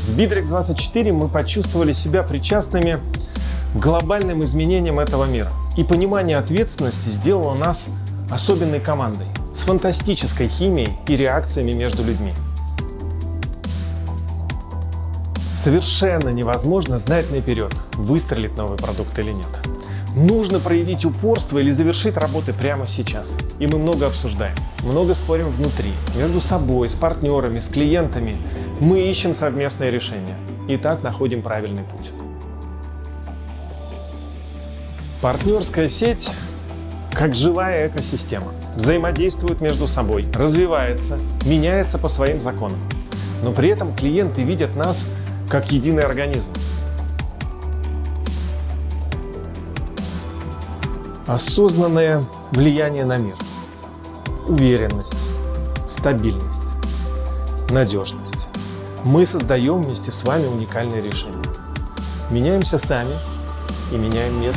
С Bittrex24 мы почувствовали себя причастными к глобальным изменениям этого мира. И понимание ответственности сделало нас особенной командой с фантастической химией и реакциями между людьми. Совершенно невозможно знать наперед, выстрелит новый продукт или нет. Нужно проявить упорство или завершить работы прямо сейчас. И мы много обсуждаем, много спорим внутри, между собой, с партнерами, с клиентами. Мы ищем совместное решение и так находим правильный путь. Партнерская сеть как живая экосистема. Взаимодействует между собой, развивается, меняется по своим законам. Но при этом клиенты видят нас как единый организм. Осознанное влияние на мир. Уверенность, стабильность, надежность. Мы создаем вместе с вами уникальные решения. Меняемся сами и меняем мир.